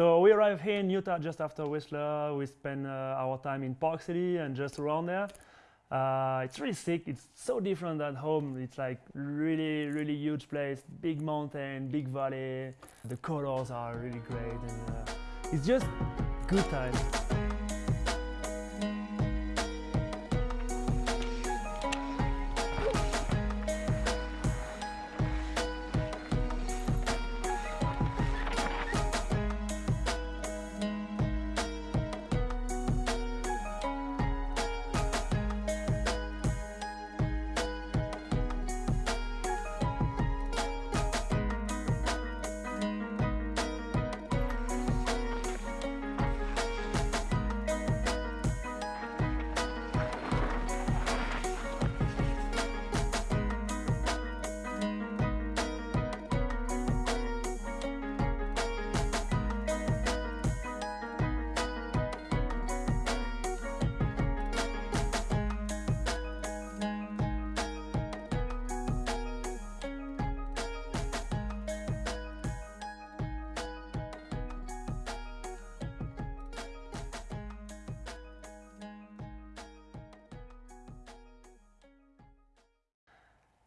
So we arrived here in Utah just after Whistler. We spent uh, our time in Park City and just around there. Uh, it's really sick. It's so different at home. It's like really, really huge place, big mountain, big valley. The colors are really great, and uh, it's just good time.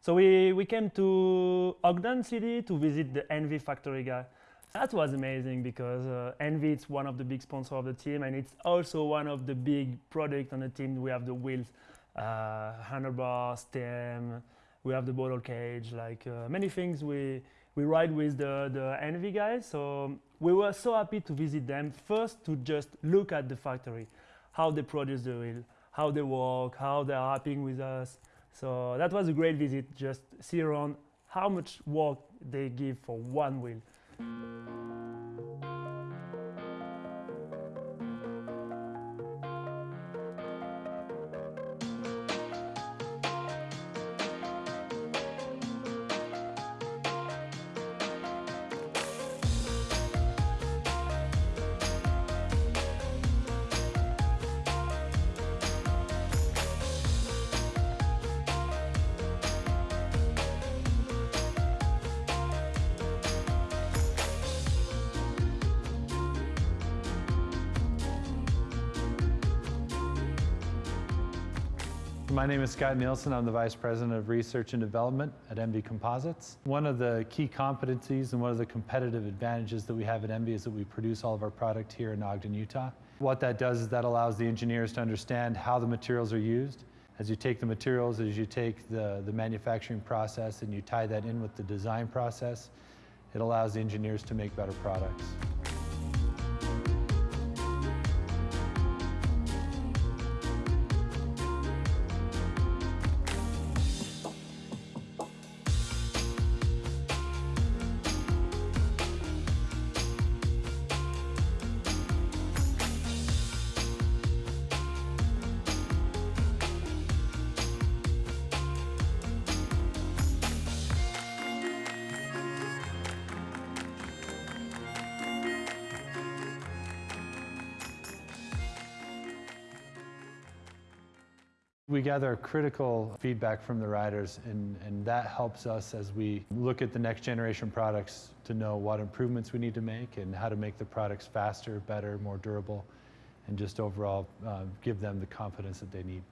So we, we came to Ogden City to visit the ENVE factory guy. That was amazing because uh, ENVE is one of the big sponsors of the team and it's also one of the big products on the team. We have the wheels, uh, stem, we have the bottle cage, like uh, many things we, we ride with the, the ENVE guys. So we were so happy to visit them. First to just look at the factory, how they produce the wheel, how they work, how they're happy with us. So that was a great visit, just see around how much work they give for one wheel. My name is Scott Nielsen. I'm the Vice President of Research and Development at ENVE Composites. One of the key competencies and one of the competitive advantages that we have at ENVE is that we produce all of our product here in Ogden, Utah. What that does is that allows the engineers to understand how the materials are used. As you take the materials, as you take the, the manufacturing process and you tie that in with the design process, it allows the engineers to make better products. We gather critical feedback from the riders and, and that helps us as we look at the next generation products to know what improvements we need to make and how to make the products faster, better, more durable, and just overall uh, give them the confidence that they need.